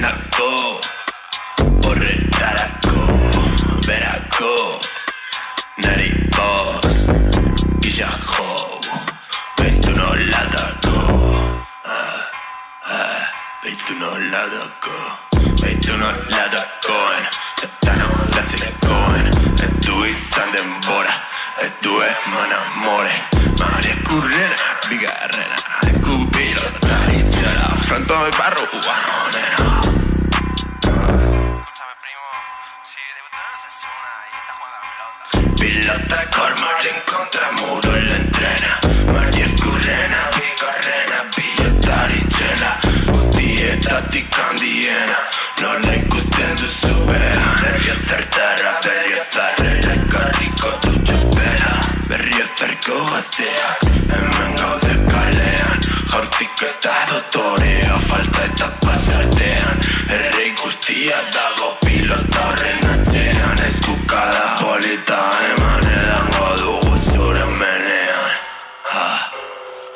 enako Horretarako Berako Nari bost Gisa jo Beitu nolatako ah, ah, Beitu nolatako Beitu nolatakoen Eta nolazikoen Ez du izan denbora Ez du eman amore Maria eskurrena Bigarrena Eskubilo Taritzela Franto de barruan onena pilota cor margin contra muro el entrena. Mariez currena, bigarrena, pilota aritxela Guztietatik handiena, nola ikusten duzu behan Berria zertara, berria zarrera, karriko du txupera Berria zarko gazteak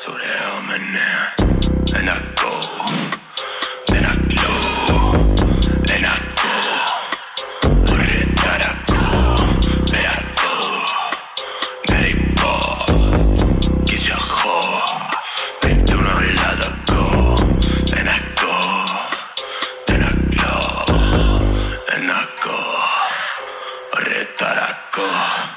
So the helmet now, uh, and I go, and I glow, and I go. Put it I go, and I go. That it ball, your whore. Pick to no lado go, and I go, then I glow, and I go. Put it I go.